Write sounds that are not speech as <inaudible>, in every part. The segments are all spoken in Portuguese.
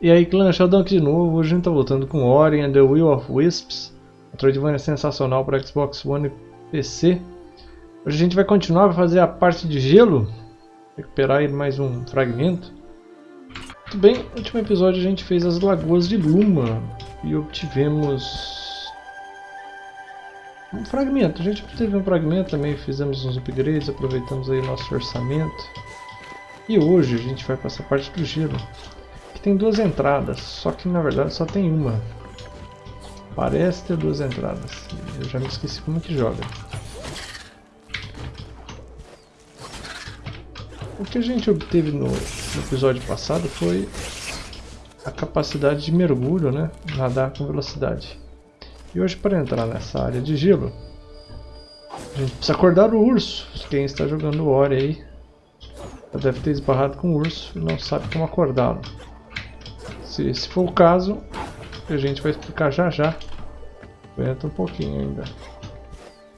E aí clã, Sheldon aqui de novo, hoje a gente tá voltando com Ori and the Will of Wisps. Metroidvania sensacional para Xbox One e PC Hoje a gente vai continuar, vai fazer a parte de gelo. Recuperar aí mais um fragmento. Muito bem, no último episódio a gente fez as Lagoas de Luma. E obtivemos... Um fragmento, a gente obteve um fragmento também, fizemos uns upgrades, aproveitamos aí nosso orçamento. E hoje a gente vai para essa parte do gelo tem duas entradas, só que na verdade só tem uma. Parece ter duas entradas. Eu já me esqueci como que joga. O que a gente obteve no, no episódio passado foi a capacidade de mergulho, né? Nadar com velocidade. E hoje para entrar nessa área de gelo, a gente precisa acordar o urso. Quem está jogando Ori aí já deve ter esbarrado com o urso e não sabe como acordá-lo. Se esse for o caso, a gente vai explicar já já. Aguenta um pouquinho ainda.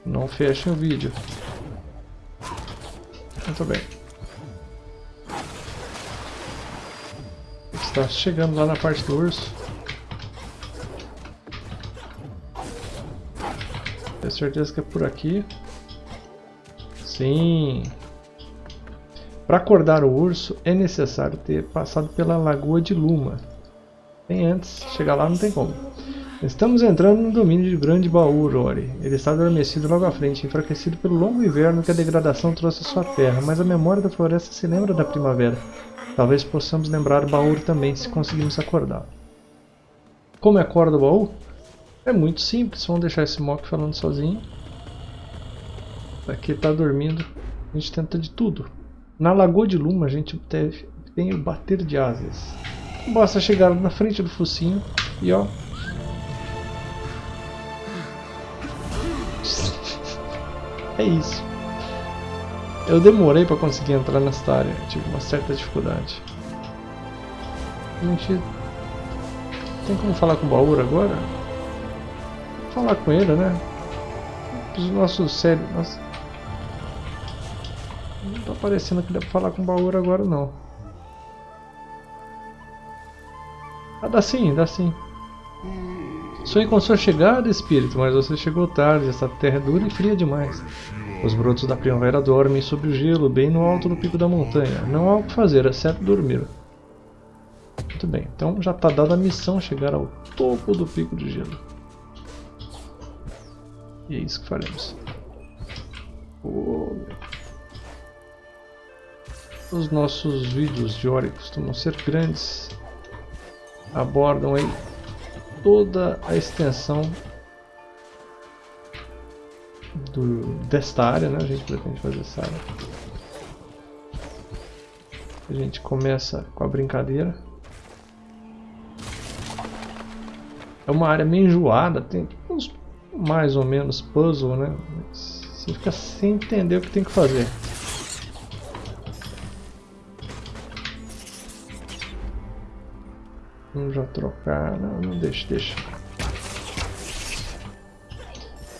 Não fechem o vídeo. Muito bem. Está chegando lá na parte do urso. Tenho certeza que é por aqui. Sim. Para acordar o urso é necessário ter passado pela Lagoa de Luma. Tem antes, chegar lá não tem como. Estamos entrando no domínio de Grande Baú, Rory. Ele está adormecido logo à frente, enfraquecido pelo longo inverno que a degradação trouxe à sua terra, mas a memória da floresta se lembra da primavera. Talvez possamos lembrar o baú também, se conseguirmos acordar. Como é acorda o baú? É muito simples, vamos deixar esse mock falando sozinho. Aqui está dormindo, a gente tenta de tudo. Na Lagoa de Luma a gente tem o bater de asas. Basta chegar na frente do focinho e ó. É isso. Eu demorei para conseguir entrar nesta área, tive uma certa dificuldade. Gente tem como falar com o Baur agora? Vou falar com ele, né? Os nossos cérebros. Nossa. Não tá parecendo que dá pra falar com o Baur agora não. Ah, dá sim, dá sim. Sonhei com sua chegada, espírito, mas você chegou tarde. Essa terra é dura e fria demais. Os brotos da primavera dormem sobre o gelo, bem no alto do pico da montanha. Não há o que fazer, exceto dormir. Muito bem, então já está dada a missão chegar ao topo do pico de gelo. E é isso que faremos. Oh. Os nossos vídeos de Ori costumam ser grandes abordam aí toda a extensão do, desta área, né? A gente pretende fazer essa área. A gente começa com a brincadeira. É uma área meio enjoada, tem uns mais ou menos puzzle, né? Você fica sem entender o que tem que fazer. Vamos já trocar. Não, não deixa, deixa.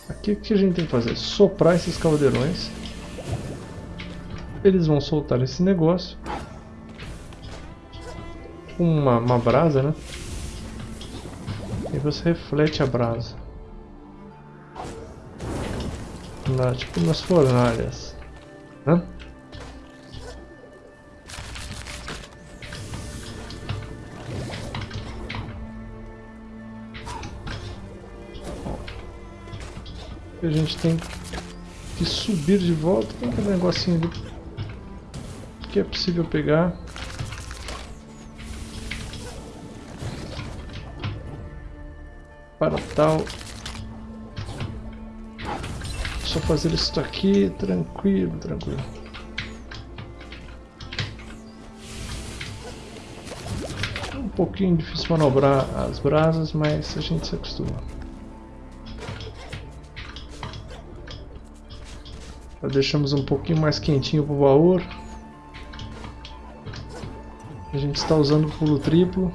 Aqui o que a gente tem que fazer? Soprar esses caldeirões. Eles vão soltar esse negócio. Uma, uma brasa, né? E você reflete a brasa. Na, tipo nas fornalhas. Né? a gente tem que subir de volta. Tem aquele negocinho ali que é possível pegar. Para tal. Só fazer isso aqui, tranquilo, tranquilo. Um pouquinho difícil manobrar as brasas, mas a gente se acostuma. Já deixamos um pouquinho mais quentinho para o baú. A gente está usando o pulo triplo.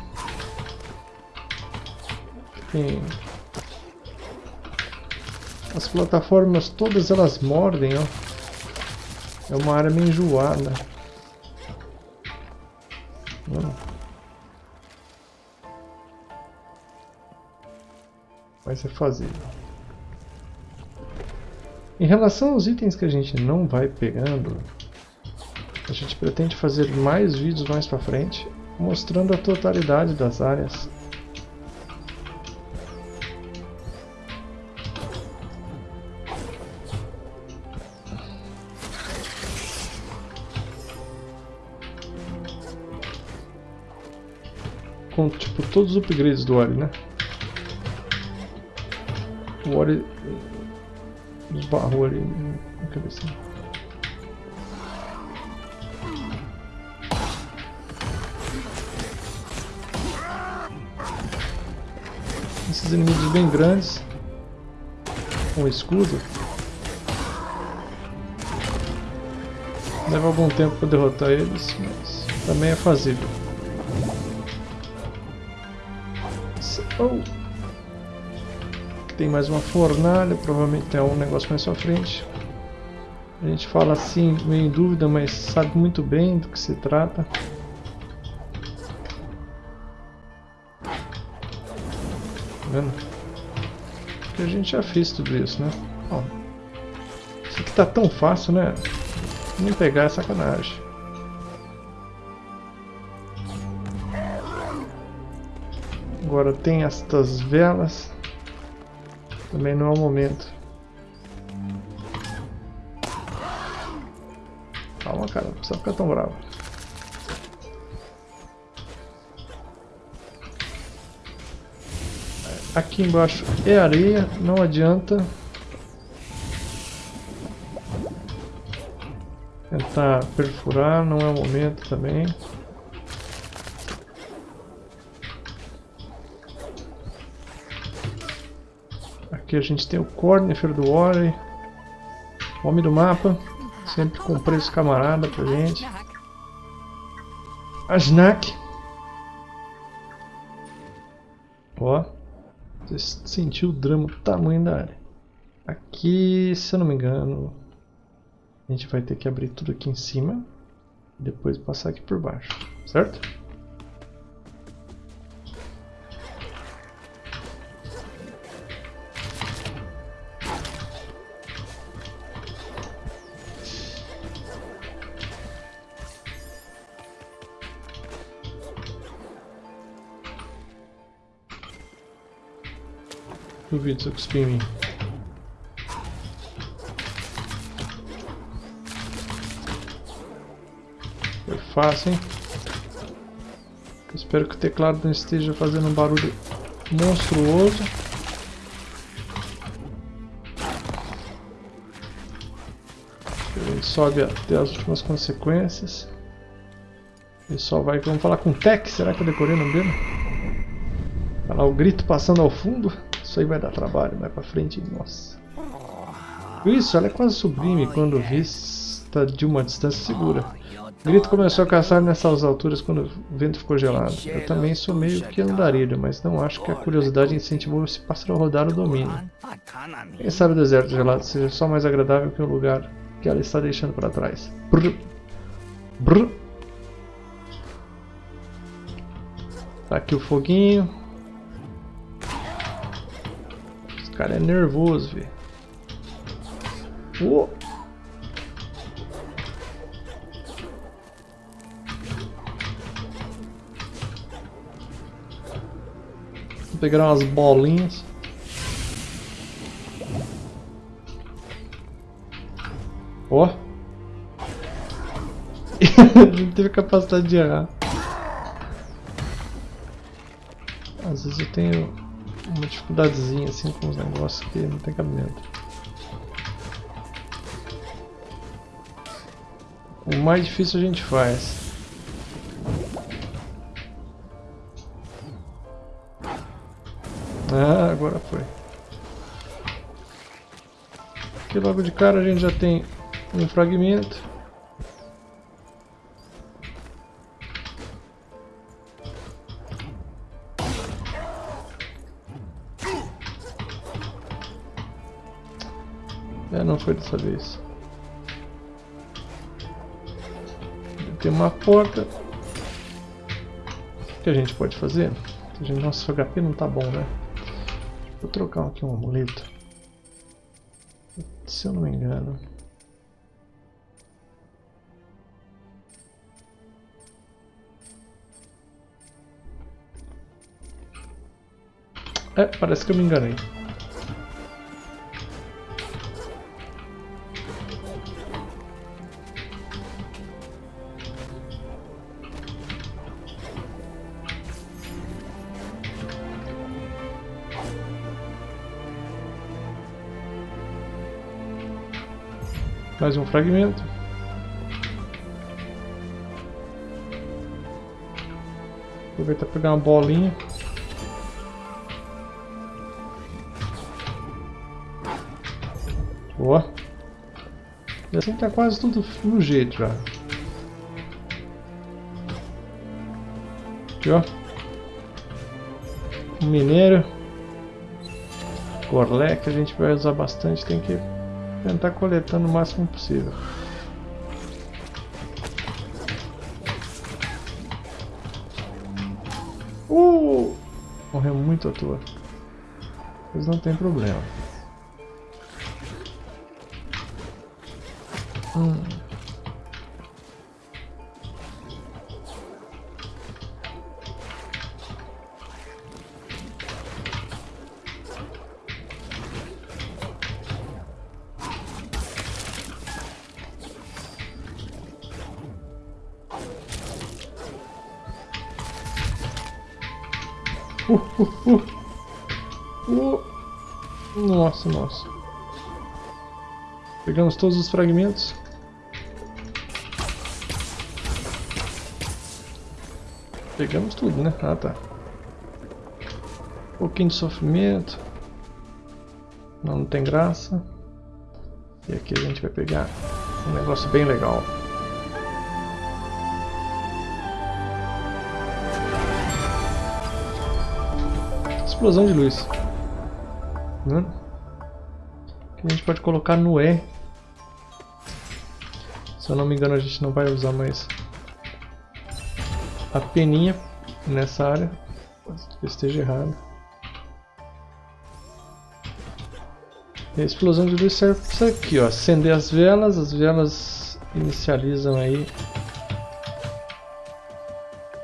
Tem as plataformas todas elas mordem, ó. É uma área meio enjoada. Não. Mas é fazível. Em relação aos itens que a gente não vai pegando, a gente pretende fazer mais vídeos mais pra frente, mostrando a totalidade das áreas. Com, tipo, todos os upgrades do Ori, né? O Ori esbarrou ali na cabecinha. Esses inimigos bem grandes com escudo leva algum tempo para derrotar eles, mas também é fazível. Oh tem mais uma fornalha, provavelmente tem um negócio mais pra frente. A gente fala assim, meio em dúvida, mas sabe muito bem do que se trata. Tá vendo? Porque a gente já fez tudo isso, né? Ó, isso aqui tá tão fácil, né? Não pegar é sacanagem. Agora tem estas velas. Também não é o momento. Calma, cara, não precisa ficar tão bravo. Aqui embaixo é areia, não adianta. Tentar perfurar, não é o momento também. Aqui a gente tem o Cornifer do Ori. Homem do mapa. Sempre com preço camarada pra gente. A Snack. Ó. Você sentiu o drama do tamanho da área. Aqui, se eu não me engano, a gente vai ter que abrir tudo aqui em cima. E depois passar aqui por baixo. Certo? Duvido você cuspir em mim. Foi fácil, hein? espero que o teclado não esteja fazendo um barulho monstruoso. Gente sobe até as últimas consequências. Só vai... Vamos falar com o Tech. Será que eu decorei o nome dele? Olha lá o grito passando ao fundo. Isso aí vai dar trabalho, vai pra frente, nossa. Isso, ela é quase sublime quando vista de uma distância segura. O grito começou a caçar nessas alturas quando o vento ficou gelado. Eu também sou meio que andarilho, mas não acho que a curiosidade incentivou esse pássaro a rodar o domínio. Quem sabe o deserto gelado seja só mais agradável que o lugar que ela está deixando para trás. Brr. Brr. Tá aqui o foguinho. Cara é nervoso, velho. Vou pegar umas bolinhas. Ó. Oh. <laughs> Não teve capacidade de errar. Às vezes eu tenho uma dificuldadezinha assim com os negócios que não tem cabimento. O mais difícil a gente faz. Ah, agora foi. Aqui logo de cara a gente já tem um fragmento. Foi dessa vez. Tem uma porta. O que a gente pode fazer? A gente, nosso HP não tá bom, né? Vou trocar aqui um amuleto. Se eu não me engano. É, parece que eu me enganei. Mais um fragmento. Aproveitar pegar uma bolinha. Boa. E assim tá quase tudo no jeito já. Aqui ó. Um minério. Que a gente vai usar bastante, tem que tentar coletando o máximo possível. Uh! Morreu muito à toa. Mas não tem problema. Hum. Uh, uh, uh. Uh. Nossa, nossa. Pegamos todos os fragmentos. Pegamos tudo, né? Ah, tá. Um pouquinho de sofrimento. Não, não tem graça. E aqui a gente vai pegar um negócio bem legal. Explosão de luz. Né? Que a gente pode colocar no E. Se eu não me engano a gente não vai usar mais a peninha nessa área. esteja errado. E a explosão de luz serve para isso aqui, ó. Acender as velas, as velas inicializam aí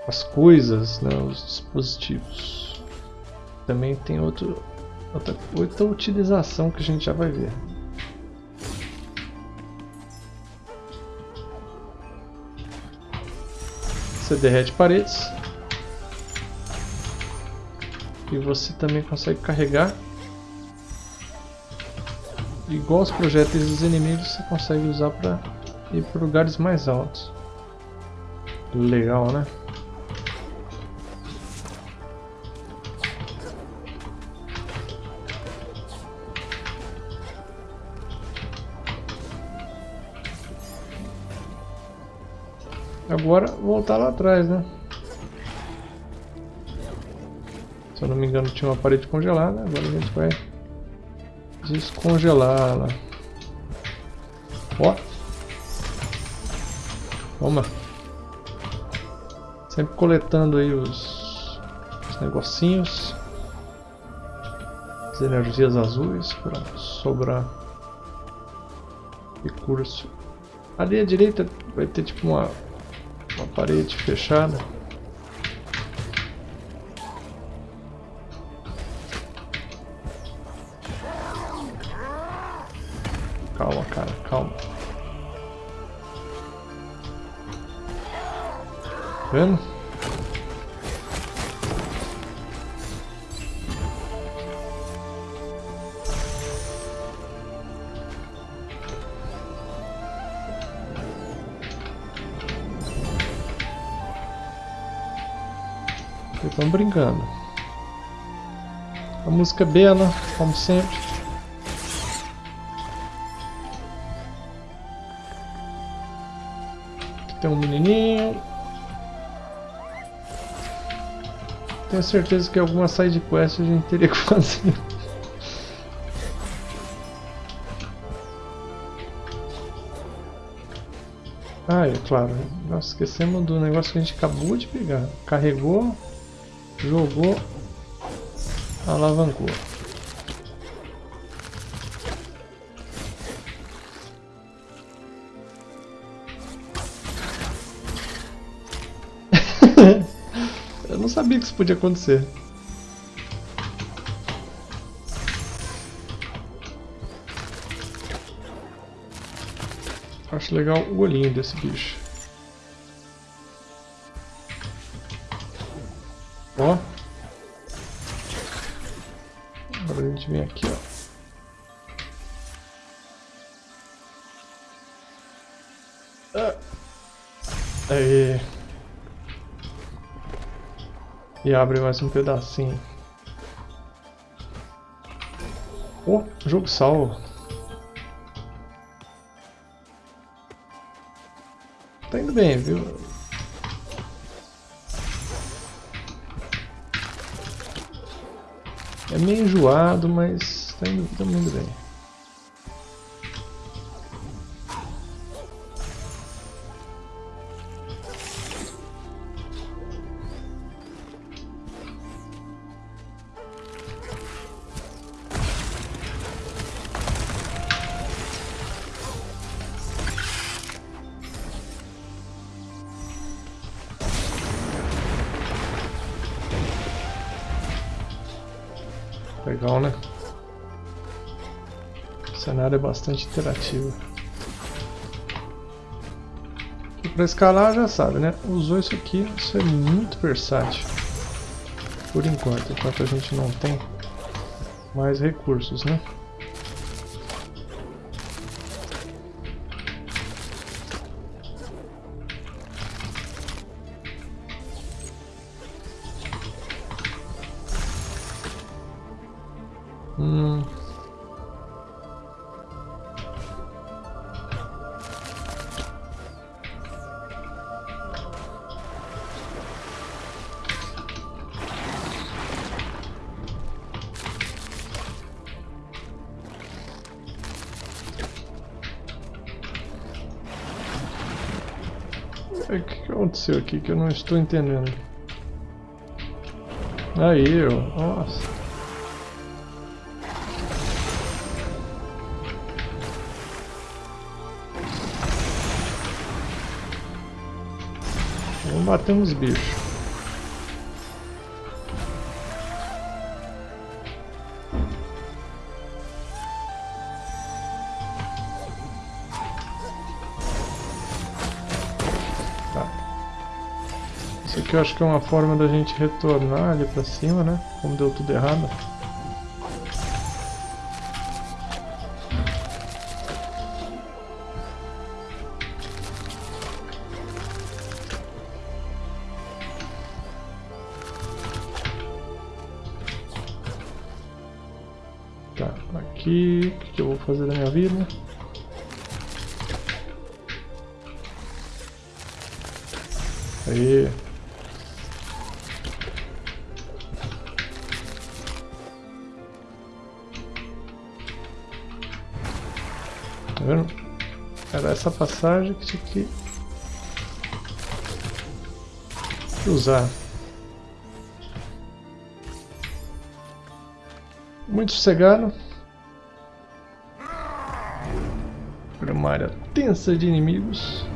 as coisas, né, os dispositivos. Também tem outro, outra, outra utilização que a gente já vai ver. Você derrete paredes. E você também consegue carregar. Igual os projéteis dos inimigos, você consegue usar para ir para lugares mais altos. Legal, né? Agora voltar lá atrás, né? Se eu não me engano tinha uma parede congelada, agora a gente vai descongelá-la. Ó! Toma! Sempre coletando aí os, os negocinhos. As energias azuis para sobrar recurso. Ali à direita vai ter tipo uma uma parede fechada. Calma, cara, calma. Tá vendo? Brincando. A música é bela, como sempre. Aqui tem um menininho. Tenho certeza que alguma side quest a gente teria que <laughs> fazer. Ah, é claro. Nós esquecemos do negócio que a gente acabou de pegar. Carregou Jogou. Alavancou. <laughs> Eu não sabia que isso podia acontecer. Acho legal o olhinho desse bicho. Aqui, ó. Ah. Aí. E abre mais um pedacinho. Oh, jogo salvo. Tá indo bem, viu? Meio enjoado, mas tá indo, tá indo bem. Cenário é bastante interativo. E para escalar já sabe, né? Usou isso aqui, isso é muito versátil. Por enquanto, enquanto a gente não tem mais recursos, né? Aqui que eu não estou entendendo? Aí, ó. Nossa. Vamos bater uns bichos. Acho que é uma forma da gente retornar ali pra cima, né? Como deu tudo errado. Era passagem que tinha que usar. Muito sossegado. Por uma área tensa de inimigos.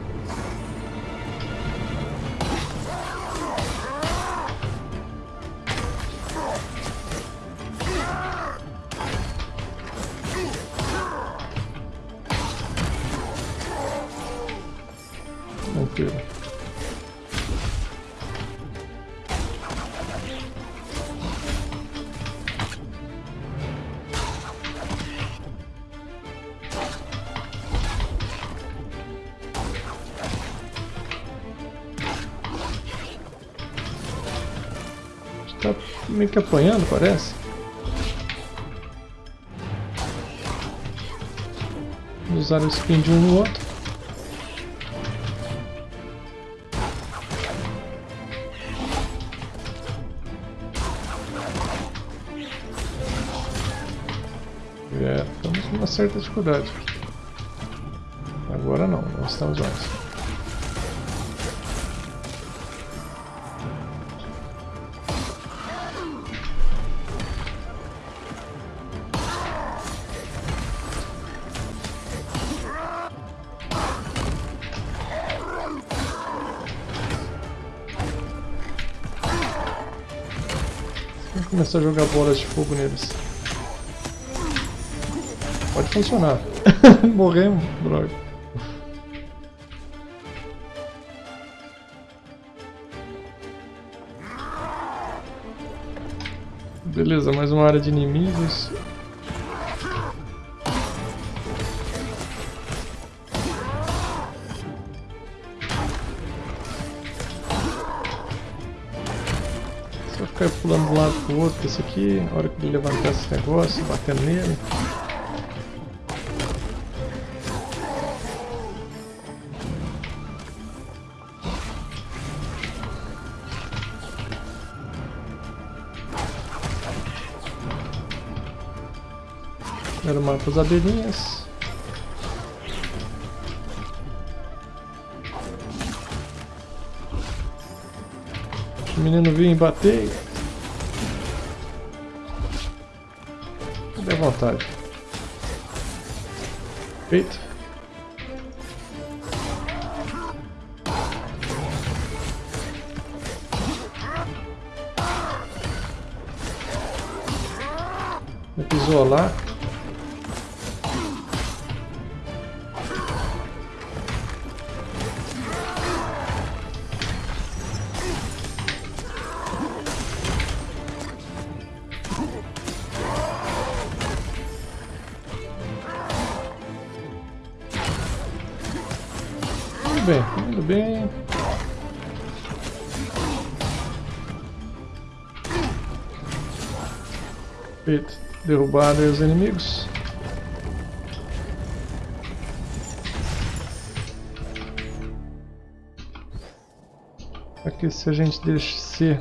Que apanhando, parece. Usaram o spin de um no outro. É, estamos com uma certa dificuldade. Agora não, não estamos mais. A jogar bolas de fogo neles. Pode funcionar. <laughs> Morremos, droga. Beleza, mais uma área de inimigos. Pulando de um lado pro outro, esse aqui, na hora que ele levantar esse negócio, batendo nele. Primeiro mata as abelhinhas. O menino vinha bater. Dê vontade. Feito. Pisou lá. Tudo bem, tudo bem. Feito. Derrubaram os inimigos. Aqui se a gente descer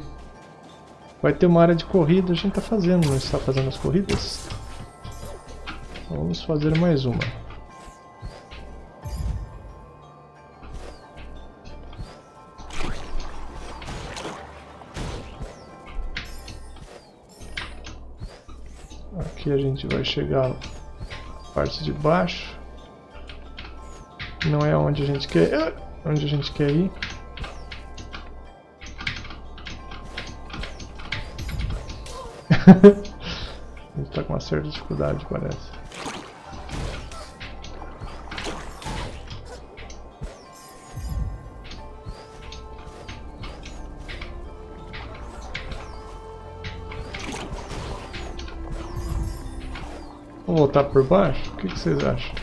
vai ter uma área de corrida, a gente está fazendo, não está fazendo as corridas? Vamos fazer mais uma. A gente vai chegar na parte de baixo. Não é onde a gente quer, é onde a gente quer ir. <laughs> a gente tá com uma certa dificuldade, parece. Vamos voltar por baixo? O que, que vocês acham?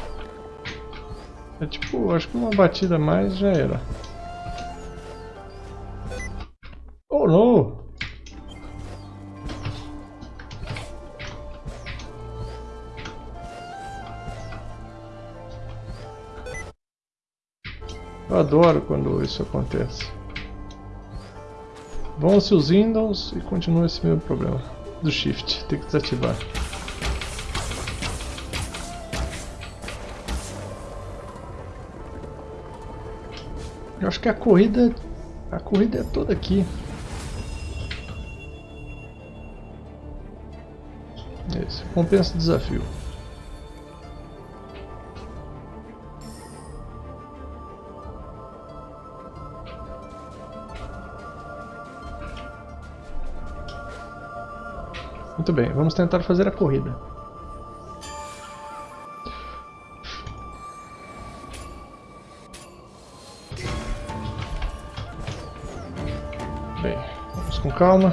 É tipo, acho que uma batida a mais já era. Oh não! Eu adoro quando isso acontece. Vão-se os Windows e continua esse mesmo problema. Do Shift, tem que desativar. Eu acho que a corrida. A corrida é toda aqui. Esse compensa o desafio. Muito bem, vamos tentar fazer a corrida. Calma.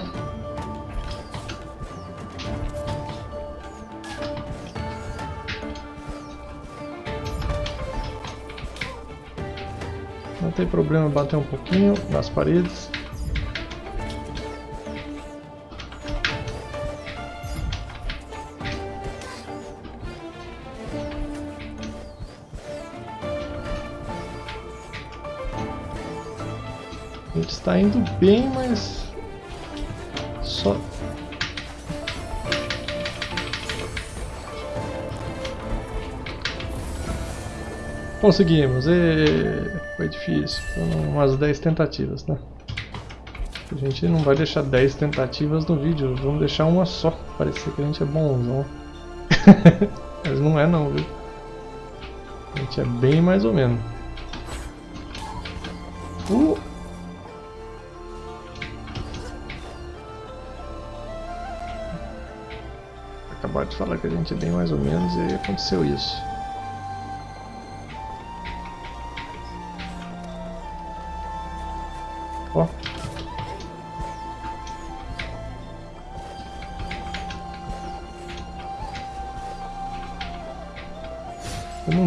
Não tem problema bater um pouquinho nas paredes. A gente está indo bem, mas Conseguimos, e... foi difícil, foram umas 10 tentativas, né? A gente não vai deixar 10 tentativas no vídeo, vamos deixar uma só, parecer que a gente é bonzão. <laughs> Mas não é não, viu? A gente é bem mais ou menos. Uh! de falar que a gente é bem mais ou menos e aconteceu isso.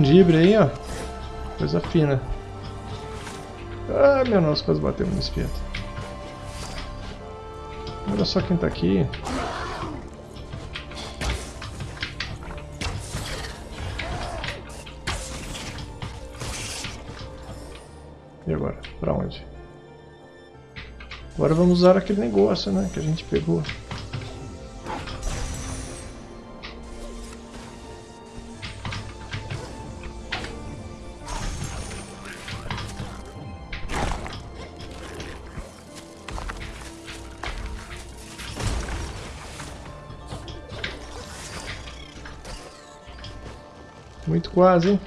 Tem dibre aí, ó. Coisa fina. Ah, meu nossa, quase bateu no espeto. Olha só quem tá aqui. E agora? Pra onde? Agora vamos usar aquele negócio, né? Que a gente pegou. Muito quase?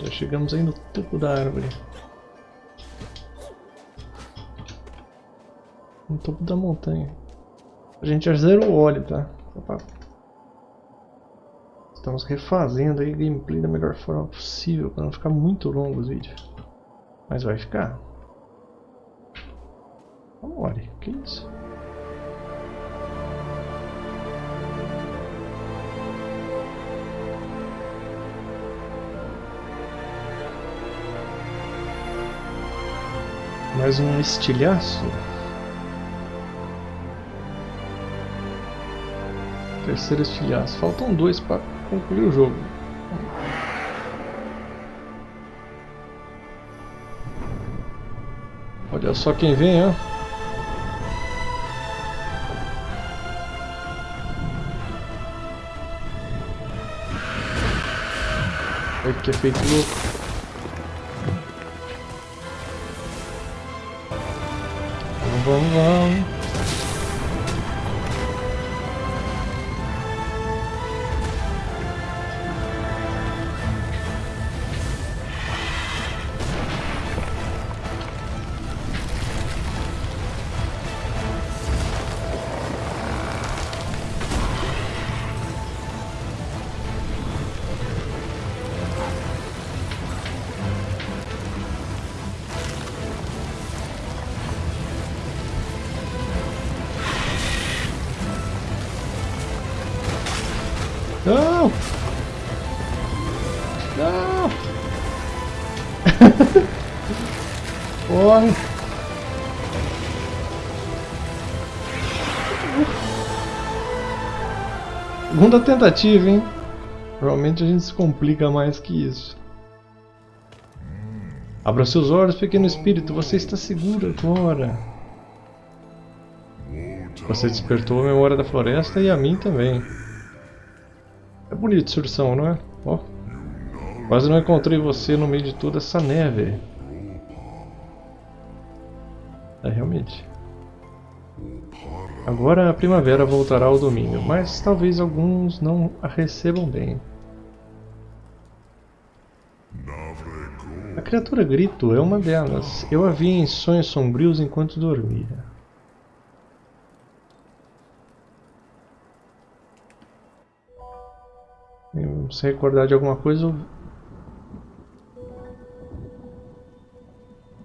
Já chegamos aí no topo da árvore. No topo da montanha. A gente já o óleo, tá? Estamos refazendo aí a gameplay da melhor forma possível para não ficar muito longo os vídeos. Mas vai ficar. Olha, que isso? Mais um estilhaço. Terceiro estilhaço. Faltam dois para concluir o jogo. Olha só quem vem, ó. Olha que efeito louco. Vamos, vamos. Não! Não! <laughs> Corre! Segunda tentativa, hein? Provavelmente a gente se complica mais que isso. Abra seus olhos, pequeno espírito, você está seguro agora. Você despertou a memória da floresta e a mim também. Bonito essa ursão, não é? Ó. Quase não encontrei você no meio de toda essa neve. É, realmente. Agora a primavera voltará ao domínio, mas talvez alguns não a recebam bem. A criatura Grito é uma delas. Eu a vi em sonhos sombrios enquanto dormia. Se recordar de alguma coisa,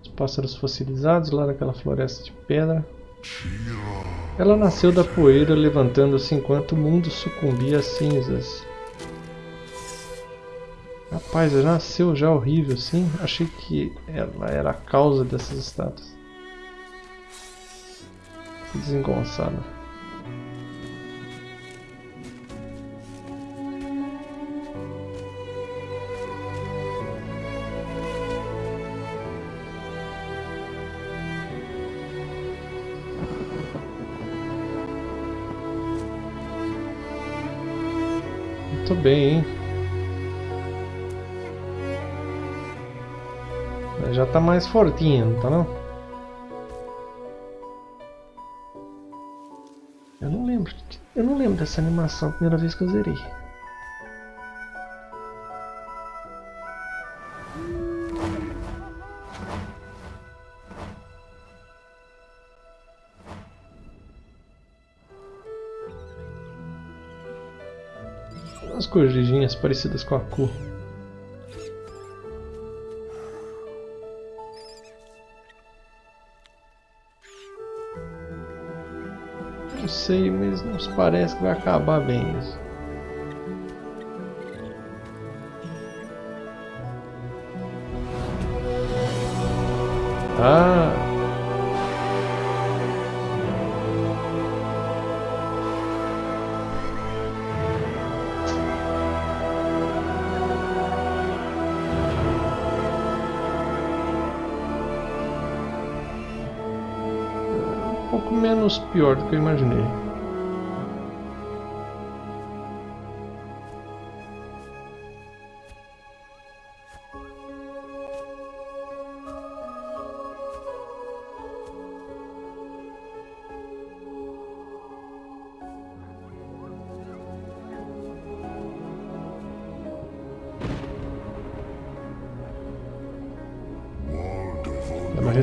os pássaros fossilizados lá naquela floresta de pedra. Ela nasceu da poeira levantando-se enquanto o mundo sucumbia às cinzas. Rapaz, ela nasceu já horrível, sim. Achei que ela era a causa dessas estátuas. Desengonçada. Muito bem, hein? Já tá mais fortinho, não tá não? Eu não lembro. Eu não lembro dessa animação a primeira vez que eu zerei. Corujinhas parecidas com a cor. Não sei, mas nos parece que vai acabar bem isso. Ah! Pior do que eu imaginei.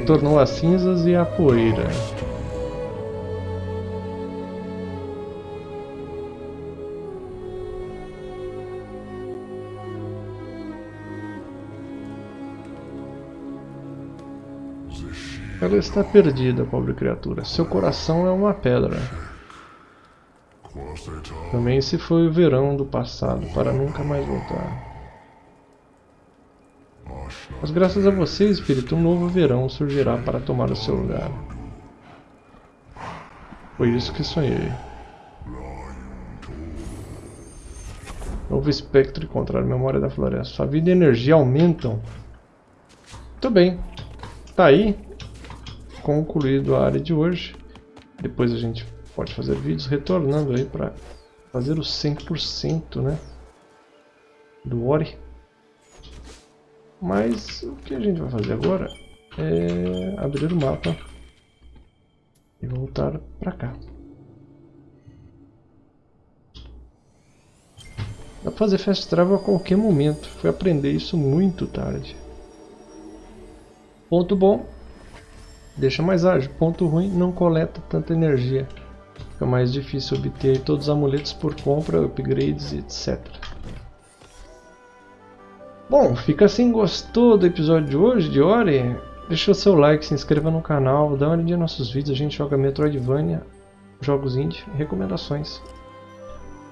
Retornou as cinzas e a poeira. Está perdida, pobre criatura. Seu coração é uma pedra. Também se foi o verão do passado, para nunca mais voltar. Mas graças a você, Espírito, um novo verão surgirá para tomar o seu lugar. Foi isso que sonhei. Novo espectro encontrar a memória da floresta. Sua vida e energia aumentam. Muito bem. Tá aí. Concluído a área de hoje. Depois a gente pode fazer vídeos retornando aí para fazer o 100% né, do Ori. Mas o que a gente vai fazer agora é abrir o mapa e voltar para cá. Dá para fazer fast travel a qualquer momento. Fui aprender isso muito tarde. Ponto bom, deixa mais ágil. Ponto ruim, não coleta tanta energia. Fica mais difícil obter todos os amuletos por compra, upgrades, etc. Bom, fica assim, gostou do episódio de hoje, de Ori? Deixa o seu like, se inscreva no canal, dá uma olhadinha nos nossos vídeos, a gente joga Metroidvania, jogos indie, recomendações.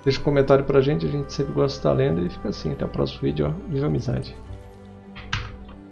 Deixa um comentário pra gente, a gente sempre gosta de estar lendo e fica assim, até o próximo vídeo, ó, viva amizade!